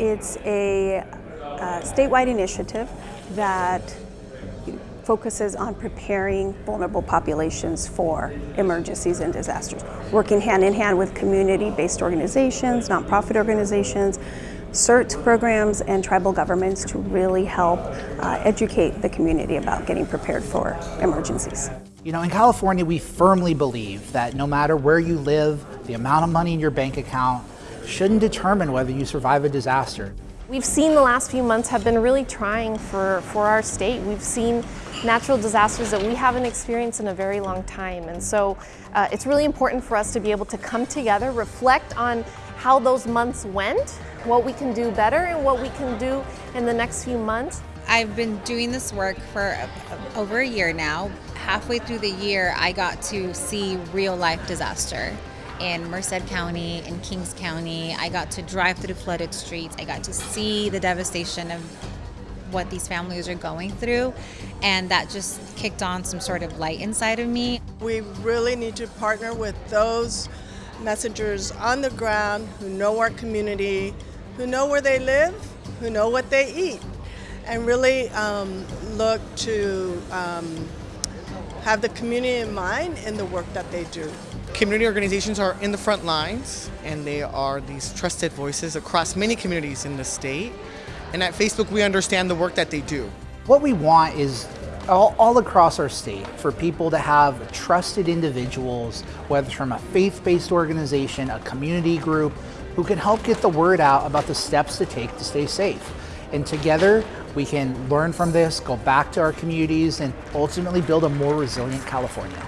It's a uh, statewide initiative that focuses on preparing vulnerable populations for emergencies and disasters, working hand in hand with community-based organizations, nonprofit organizations, CERT programs, and tribal governments to really help uh, educate the community about getting prepared for emergencies. You know, in California, we firmly believe that no matter where you live, the amount of money in your bank account shouldn't determine whether you survive a disaster. We've seen the last few months have been really trying for, for our state. We've seen natural disasters that we haven't experienced in a very long time. And so uh, it's really important for us to be able to come together, reflect on how those months went, what we can do better and what we can do in the next few months. I've been doing this work for over a year now. Halfway through the year, I got to see real life disaster in Merced County, in Kings County. I got to drive through flooded streets. I got to see the devastation of what these families are going through and that just kicked on some sort of light inside of me. We really need to partner with those messengers on the ground who know our community, who know where they live, who know what they eat, and really um, look to um, have the community in mind in the work that they do. Community organizations are in the front lines and they are these trusted voices across many communities in the state. And at Facebook, we understand the work that they do. What we want is all, all, across our state for people to have trusted individuals, whether from a faith-based organization, a community group, who can help get the word out about the steps to take to stay safe. And together, we can learn from this, go back to our communities, and ultimately build a more resilient California.